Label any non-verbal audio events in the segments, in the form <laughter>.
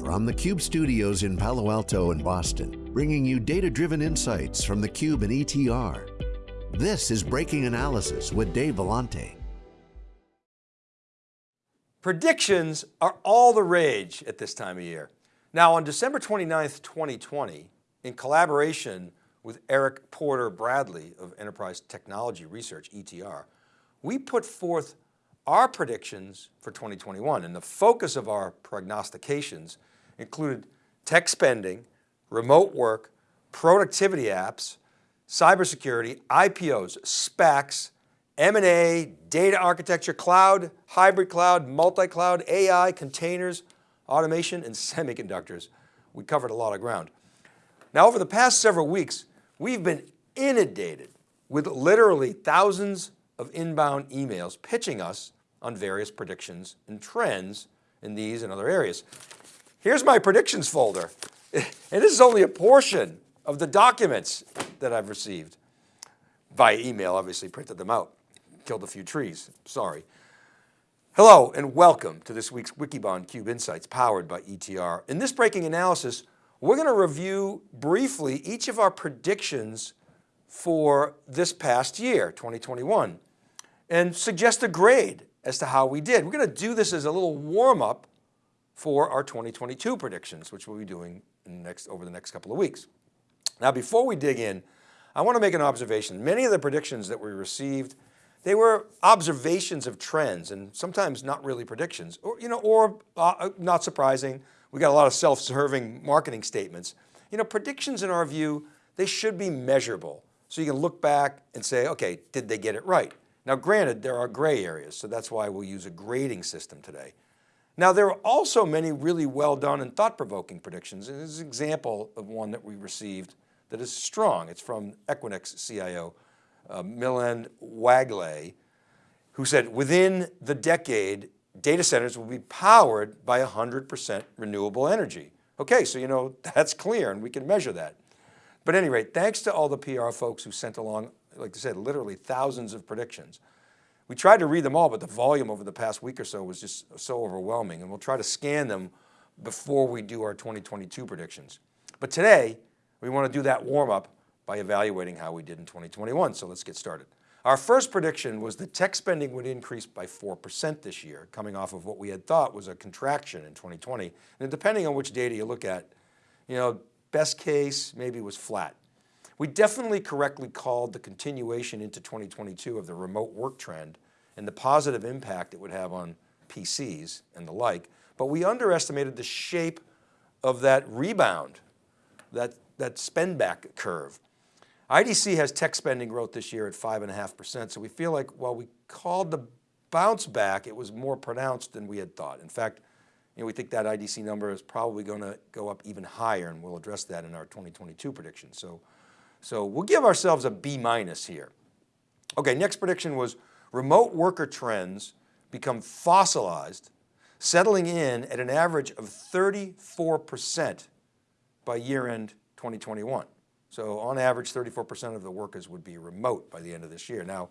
from the Cube studios in Palo Alto and Boston, bringing you data-driven insights from the Cube and ETR. This is Breaking Analysis with Dave Vellante. Predictions are all the rage at this time of year. Now on December 29th, 2020, in collaboration with Eric Porter Bradley of Enterprise Technology Research, ETR, we put forth our predictions for 2021 and the focus of our prognostications included tech spending, remote work, productivity apps, cybersecurity, IPOs, SPACs, M&A, data architecture, cloud, hybrid cloud, multi-cloud, AI, containers, automation, and <laughs> semiconductors. We covered a lot of ground. Now over the past several weeks, we've been inundated with literally thousands of inbound emails pitching us on various predictions and trends in these and other areas. Here's my predictions folder. And this is only a portion of the documents that I've received via email, obviously printed them out, killed a few trees, sorry. Hello and welcome to this week's Wikibon Cube Insights powered by ETR. In this breaking analysis, we're going to review briefly each of our predictions for this past year, 2021, and suggest a grade as to how we did. We're going to do this as a little warm up for our 2022 predictions, which we'll be doing next, over the next couple of weeks. Now, before we dig in, I want to make an observation. Many of the predictions that we received, they were observations of trends and sometimes not really predictions or, you know, or uh, not surprising. We got a lot of self-serving marketing statements. You know, predictions in our view, they should be measurable. So you can look back and say, okay, did they get it right? Now granted, there are gray areas, so that's why we'll use a grading system today. Now there are also many really well done and thought-provoking predictions. And this is an example of one that we received that is strong. It's from Equinix CIO, uh, Milind Wagle, who said within the decade, data centers will be powered by 100% renewable energy. Okay, so you know, <laughs> that's clear and we can measure that. But at any rate, thanks to all the PR folks who sent along like I said, literally thousands of predictions. We tried to read them all, but the volume over the past week or so was just so overwhelming and we'll try to scan them before we do our 2022 predictions. But today, we want to do that warm up by evaluating how we did in 2021. So let's get started. Our first prediction was that tech spending would increase by 4% this year, coming off of what we had thought was a contraction in 2020. And depending on which data you look at, you know, best case maybe was flat. We definitely correctly called the continuation into 2022 of the remote work trend and the positive impact it would have on PCs and the like, but we underestimated the shape of that rebound, that, that spend back curve. IDC has tech spending growth this year at five and a half percent. So we feel like while we called the bounce back, it was more pronounced than we had thought. In fact, you know, we think that IDC number is probably going to go up even higher and we'll address that in our 2022 prediction. So so we'll give ourselves a B minus here. Okay, next prediction was remote worker trends become fossilized, settling in at an average of 34% by year end 2021. So on average, 34% of the workers would be remote by the end of this year. Now,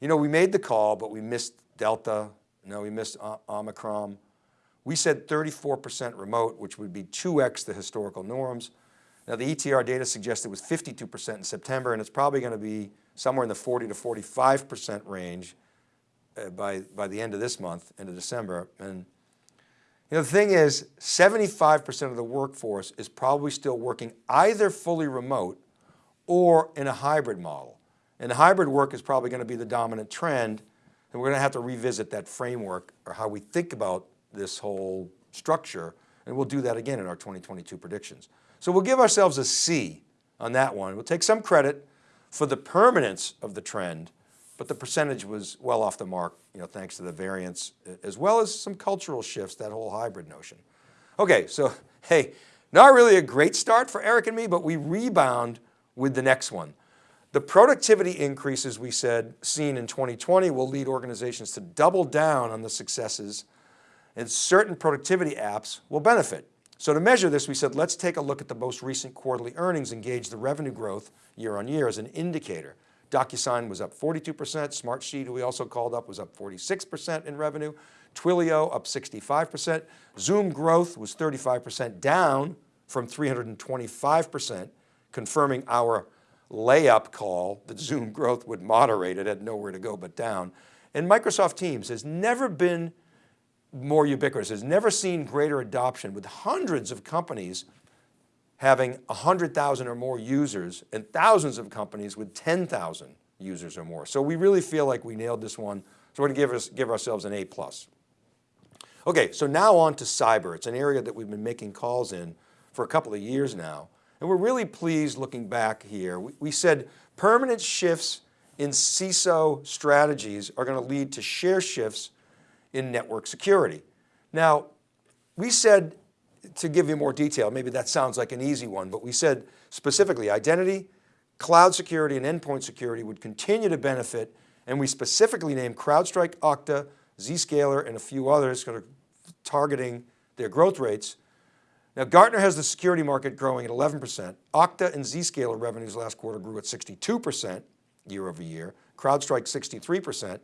you know, we made the call, but we missed Delta, No, we missed Omicron. We said 34% remote, which would be 2X the historical norms. Now the ETR data suggests it was 52% in September and it's probably going to be somewhere in the 40 to 45% range uh, by, by the end of this month, end of December. And you know, the thing is 75% of the workforce is probably still working either fully remote or in a hybrid model. And hybrid work is probably going to be the dominant trend and we're going to have to revisit that framework or how we think about this whole structure. And we'll do that again in our 2022 predictions. So we'll give ourselves a C on that one. We'll take some credit for the permanence of the trend, but the percentage was well off the mark, you know, thanks to the variance, as well as some cultural shifts, that whole hybrid notion. Okay, so <laughs> hey, not really a great start for Eric and me, but we rebound with the next one. The productivity increases we said seen in 2020 will lead organizations to double down on the successes and certain productivity apps will benefit. So to measure this, we said, let's take a look at the most recent quarterly earnings and gauge the revenue growth year on year as an indicator. DocuSign was up 42%, Smartsheet, who we also called up, was up 46% in revenue. Twilio up 65%. Zoom growth was 35% down from 325%, confirming our layup call that Zoom growth would moderate. It had nowhere to go but down. And Microsoft Teams has never been more ubiquitous, has never seen greater adoption with hundreds of companies having 100,000 or more users and thousands of companies with 10,000 users or more. So we really feel like we nailed this one. So we're going to give, us, give ourselves an A+. plus. Okay, so now on to cyber. It's an area that we've been making calls in for a couple of years now. And we're really pleased looking back here. We, we said permanent shifts in CISO strategies are going to lead to share shifts in network security. Now, we said, to give you more detail, maybe that sounds like an easy one, but we said specifically identity, cloud security and endpoint security would continue to benefit. And we specifically named CrowdStrike, Okta, Zscaler, and a few others kind of targeting their growth rates. Now Gartner has the security market growing at 11%. Okta and Zscaler revenues last quarter grew at 62% year over year. CrowdStrike 63%.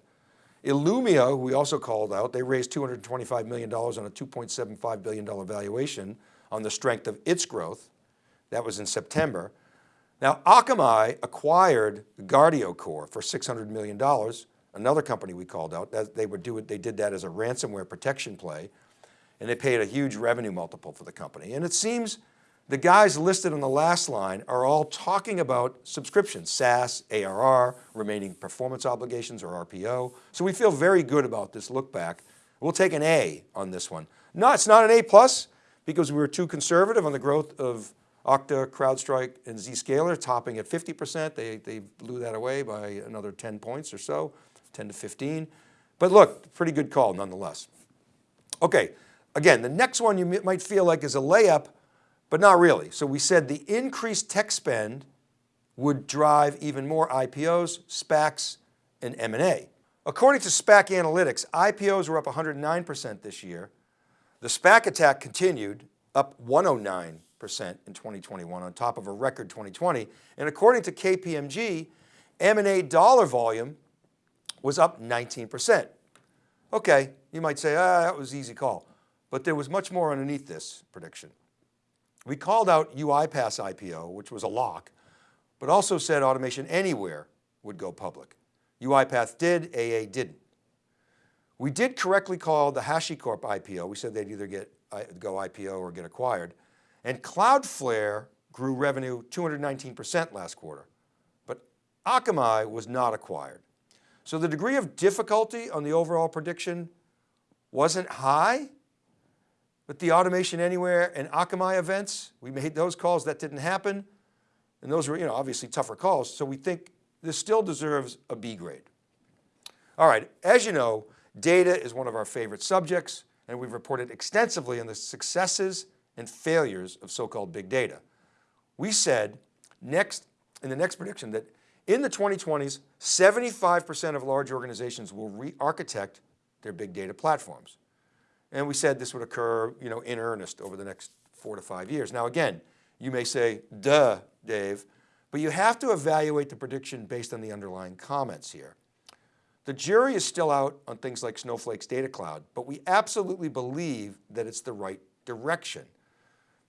Illumio, who we also called out, they raised $225 million on a $2.75 billion valuation on the strength of its growth. That was in September. Now Akamai acquired Guardicore for $600 million, another company we called out. That they, would do it, they did that as a ransomware protection play and they paid a huge revenue multiple for the company. And it seems the guys listed on the last line are all talking about subscriptions, SaaS, ARR, remaining performance obligations or RPO. So we feel very good about this look back. We'll take an A on this one. No, it's not an A plus because we were too conservative on the growth of Okta, CrowdStrike, and Zscaler topping at 50%. They, they blew that away by another 10 points or so, 10 to 15. But look, pretty good call nonetheless. Okay, again, the next one you might feel like is a layup, but not really. So we said the increased tech spend would drive even more IPOs, SPACs, and M&A. According to SPAC Analytics, IPOs were up 109% this year. The SPAC attack continued, up 109% in 2021 on top of a record 2020. And according to KPMG, M&A dollar volume was up 19%. Okay, you might say, ah, that was easy call. But there was much more underneath this prediction. We called out UiPath IPO, which was a lock, but also said Automation Anywhere would go public. UiPath did, AA didn't. We did correctly call the HashiCorp IPO. We said they'd either get uh, go IPO or get acquired. And Cloudflare grew revenue 219% last quarter, but Akamai was not acquired. So the degree of difficulty on the overall prediction wasn't high, but the Automation Anywhere and Akamai events, we made those calls, that didn't happen. And those were you know, obviously tougher calls. So we think this still deserves a B grade. All right, as you know, data is one of our favorite subjects and we've reported extensively on the successes and failures of so-called big data. We said next, in the next prediction that in the 2020s, 75% of large organizations will re-architect their big data platforms. And we said this would occur you know, in earnest over the next four to five years. Now again, you may say, duh, Dave, but you have to evaluate the prediction based on the underlying comments here. The jury is still out on things like Snowflake's data cloud, but we absolutely believe that it's the right direction.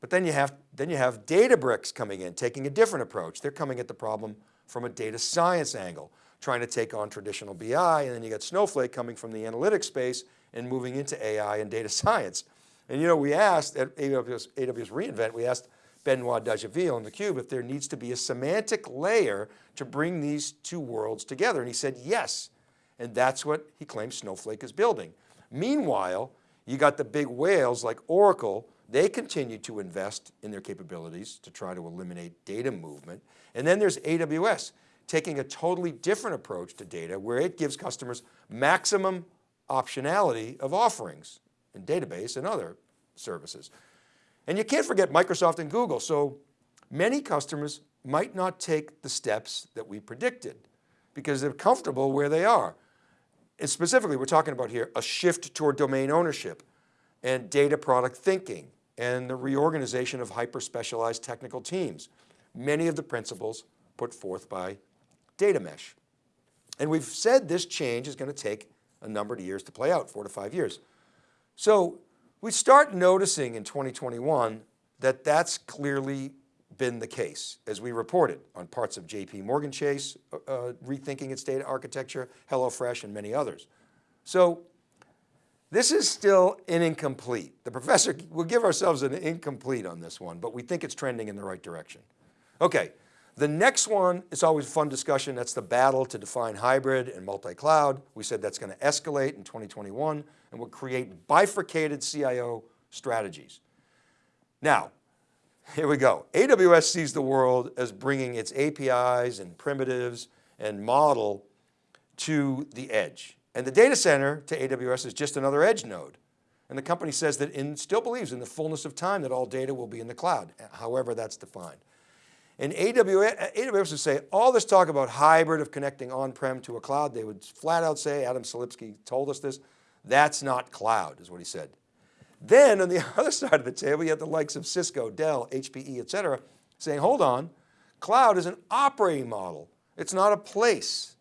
But then you have, then you have Databricks coming in, taking a different approach. They're coming at the problem from a data science angle, trying to take on traditional BI. And then you got Snowflake coming from the analytics space and moving into AI and data science. And you know, we asked at AWS, AWS reInvent, we asked Benoit Dageville on theCUBE if there needs to be a semantic layer to bring these two worlds together. And he said, yes. And that's what he claims Snowflake is building. Meanwhile, you got the big whales like Oracle, they continue to invest in their capabilities to try to eliminate data movement. And then there's AWS taking a totally different approach to data where it gives customers maximum optionality of offerings in database and other services. And you can't forget Microsoft and Google. So many customers might not take the steps that we predicted because they're comfortable where they are. And specifically, we're talking about here a shift toward domain ownership and data product thinking and the reorganization of hyper-specialized technical teams. Many of the principles put forth by data mesh. And we've said this change is going to take a number of years to play out, four to five years. So we start noticing in 2021 that that's clearly been the case as we reported on parts of JP Morgan Chase, uh, uh, rethinking its data architecture, HelloFresh and many others. So this is still an incomplete. The professor, we'll give ourselves an incomplete on this one, but we think it's trending in the right direction. Okay, the next one is always a fun discussion. That's the battle to define hybrid and multi-cloud. We said that's going to escalate in 2021 and will create bifurcated CIO strategies. Now, here we go. AWS sees the world as bringing its APIs and primitives and model to the edge. And the data center to AWS is just another edge node. And the company says that in, still believes in the fullness of time that all data will be in the cloud, however that's defined. And AWS, would say, all this talk about hybrid of connecting on-prem to a cloud, they would flat out say, Adam Selipsky told us this, that's not cloud is what he said. Then on the <laughs> other side of the table, you have the likes of Cisco, Dell, HPE, et cetera, saying, hold on, cloud is an operating model. It's not a place.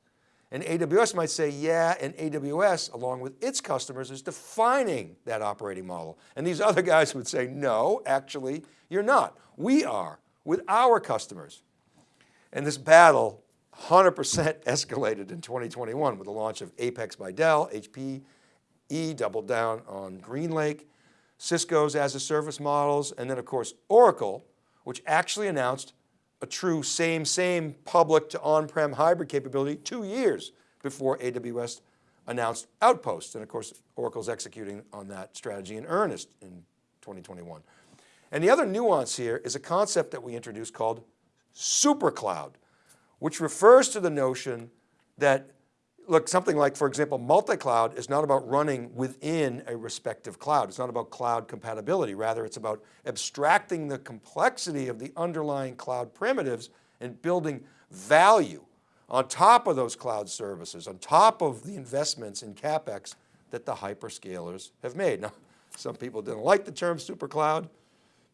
And AWS might say, yeah, and AWS, along with its customers, is defining that operating model. And these other guys would say, no, actually, you're not. We are with our customers. And this battle 100% <laughs> escalated in 2021 with the launch of Apex by Dell, HPE doubled down on GreenLake, Cisco's as a service models, and then of course Oracle, which actually announced a true same, same public to on-prem hybrid capability two years before AWS announced Outposts. And of course, Oracle's executing on that strategy in earnest in 2021. And the other nuance here is a concept that we introduced called supercloud, which refers to the notion that look, something like, for example, multi-cloud is not about running within a respective cloud. It's not about cloud compatibility. Rather, it's about abstracting the complexity of the underlying cloud primitives and building value on top of those cloud services, on top of the investments in CapEx that the hyperscalers have made. Now, some people didn't like the term super cloud.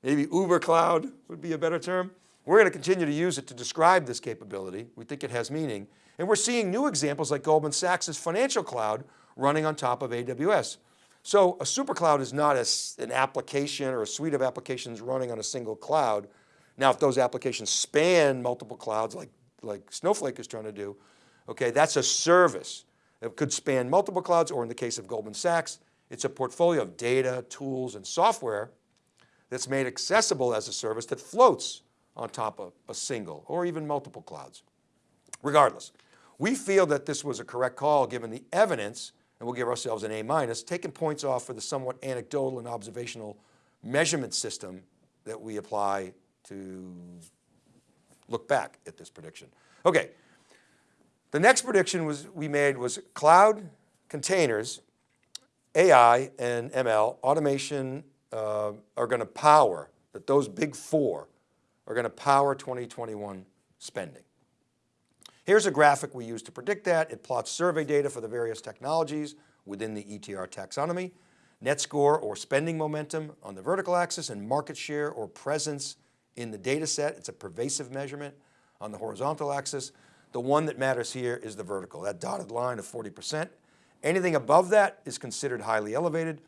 Maybe Uber cloud would be a better term. We're going to continue to use it to describe this capability. We think it has meaning. And we're seeing new examples like Goldman Sachs' financial cloud running on top of AWS. So a super cloud is not a, an application or a suite of applications running on a single cloud. Now, if those applications span multiple clouds like, like Snowflake is trying to do, okay, that's a service. It could span multiple clouds or in the case of Goldman Sachs, it's a portfolio of data, tools, and software that's made accessible as a service that floats on top of a single or even multiple clouds. Regardless, we feel that this was a correct call given the evidence, and we'll give ourselves an A minus, taking points off for the somewhat anecdotal and observational measurement system that we apply to look back at this prediction. Okay, the next prediction was we made was cloud containers, AI and ML, automation uh, are going to power, that those big four are going to power 2021 spending. Here's a graphic we use to predict that. It plots survey data for the various technologies within the ETR taxonomy, net score or spending momentum on the vertical axis and market share or presence in the data set. It's a pervasive measurement on the horizontal axis. The one that matters here is the vertical, that dotted line of 40%. Anything above that is considered highly elevated.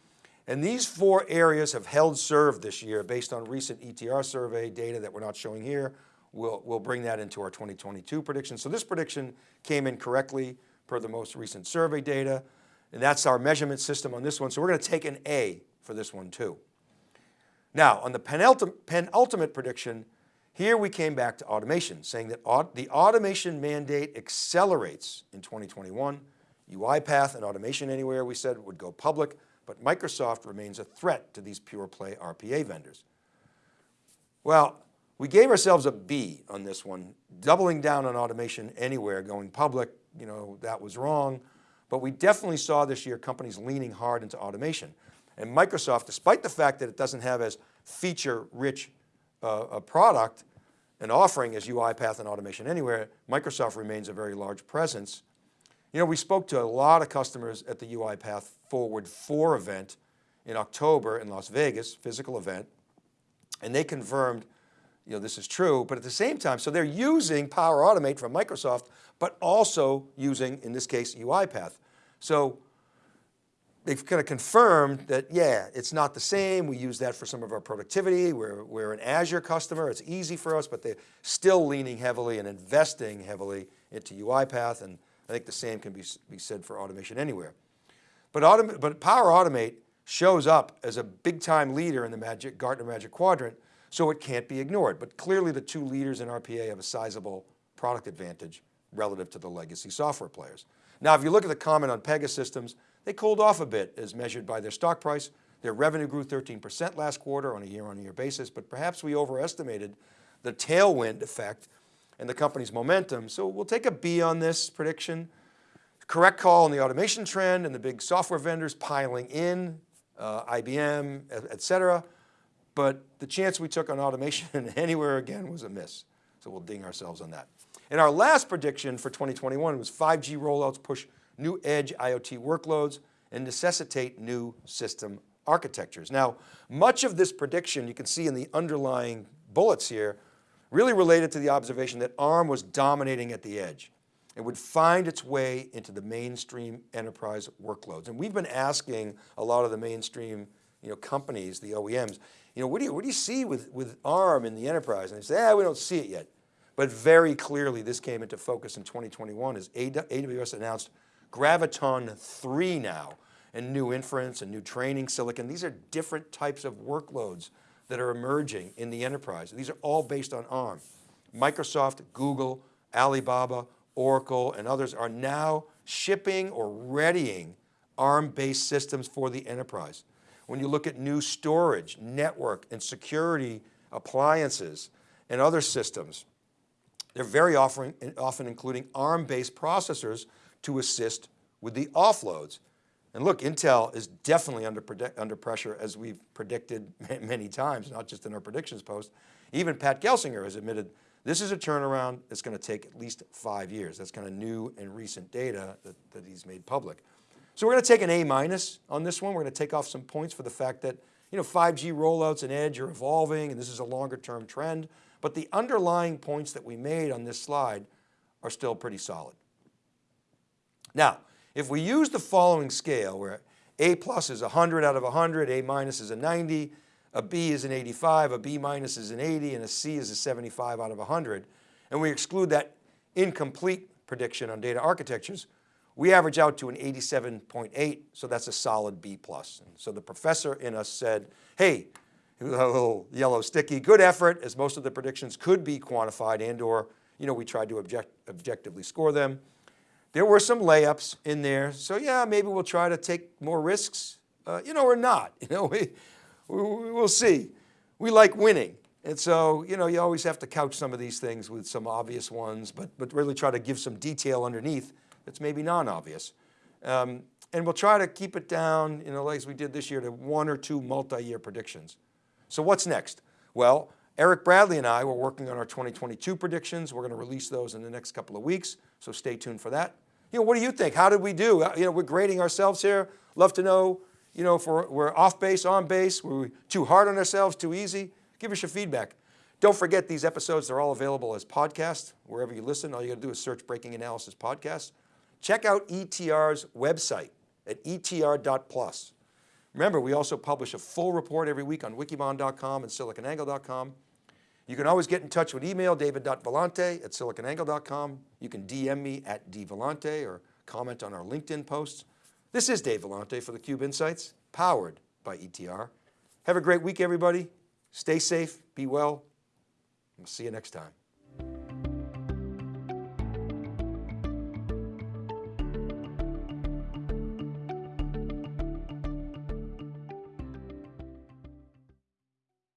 And these four areas have held serve this year based on recent ETR survey data that we're not showing here. We'll, we'll bring that into our 2022 prediction. So this prediction came in correctly per the most recent survey data. And that's our measurement system on this one. So we're going to take an A for this one too. Now on the penultimate, penultimate prediction, here we came back to automation, saying that the automation mandate accelerates in 2021. UiPath and Automation Anywhere, we said, would go public but Microsoft remains a threat to these pure play RPA vendors. Well, we gave ourselves a B on this one, doubling down on automation anywhere, going public, you know, that was wrong. But we definitely saw this year companies leaning hard into automation. And Microsoft, despite the fact that it doesn't have as feature rich uh, a product and offering as UiPath and Automation Anywhere, Microsoft remains a very large presence you know, we spoke to a lot of customers at the UiPath Forward 4 event in October in Las Vegas, physical event, and they confirmed, you know, this is true, but at the same time, so they're using Power Automate from Microsoft, but also using, in this case, UiPath. So they've kind of confirmed that, yeah, it's not the same. We use that for some of our productivity. We're, we're an Azure customer. It's easy for us, but they're still leaning heavily and investing heavily into UiPath. And I think the same can be, be said for Automation Anywhere. But, autom but Power Automate shows up as a big time leader in the Magic, Gartner Magic Quadrant, so it can't be ignored. But clearly the two leaders in RPA have a sizable product advantage relative to the legacy software players. Now, if you look at the comment on Pegasystems, they cooled off a bit as measured by their stock price. Their revenue grew 13% last quarter on a year on year basis, but perhaps we overestimated the tailwind effect and the company's momentum. So we'll take a B on this prediction. Correct call on the automation trend and the big software vendors piling in, uh, IBM, et cetera. But the chance we took on automation <laughs> anywhere again was a miss. So we'll ding ourselves on that. And our last prediction for 2021 was 5G rollouts push new edge IoT workloads and necessitate new system architectures. Now, much of this prediction you can see in the underlying bullets here really related to the observation that ARM was dominating at the edge and would find its way into the mainstream enterprise workloads. And we've been asking a lot of the mainstream you know, companies, the OEMs, you know, what do you, what do you see with, with ARM in the enterprise? And they say, ah, we don't see it yet. But very clearly this came into focus in 2021 as AWS announced Graviton 3 now and new inference and new training silicon. These are different types of workloads that are emerging in the enterprise. These are all based on ARM. Microsoft, Google, Alibaba, Oracle, and others are now shipping or readying ARM-based systems for the enterprise. When you look at new storage, network, and security appliances and other systems, they're very often, often including ARM-based processors to assist with the offloads. And look, Intel is definitely under, under pressure as we've predicted <laughs> many times, not just in our predictions post. Even Pat Gelsinger has admitted this is a turnaround that's going to take at least five years. That's kind of new and recent data that, that he's made public. So we're going to take an A minus on this one. We're going to take off some points for the fact that you know, 5G rollouts and edge are evolving and this is a longer term trend, but the underlying points that we made on this slide are still pretty solid. Now, if we use the following scale where A plus is 100 out of 100, A minus is a 90, a B is an 85, a B minus is an 80, and a C is a 75 out of 100, and we exclude that incomplete prediction on data architectures, we average out to an 87.8, so that's a solid B plus. And so the professor in us said, hey, <laughs> a little yellow sticky, good effort, as most of the predictions could be quantified and or, you know, we tried to object, objectively score them. There were some layups in there. So yeah, maybe we'll try to take more risks, uh, you know, or not, <laughs> you know, we, we, we'll see. We like winning. And so, you know, you always have to couch some of these things with some obvious ones, but, but really try to give some detail underneath that's maybe non-obvious. Um, and we'll try to keep it down, you know, like we did this year to one or two multi-year predictions. So what's next? Well, Eric Bradley and I were working on our 2022 predictions. We're going to release those in the next couple of weeks. So stay tuned for that. You know, what do you think? How did we do? Uh, you know, we're grading ourselves here. Love to know, you know, if we're, we're off base, on base, were we too hard on ourselves, too easy? Give us your feedback. Don't forget these episodes, they're all available as podcasts, wherever you listen. All you got to do is search Breaking Analysis Podcast. Check out ETR's website at etr.plus. Remember, we also publish a full report every week on wikibon.com and siliconangle.com. You can always get in touch with email, david.vellante at siliconangle.com. You can DM me at dvellante or comment on our LinkedIn posts. This is Dave Vellante for theCUBE Insights, powered by ETR. Have a great week, everybody. Stay safe, be well. We'll see you next time.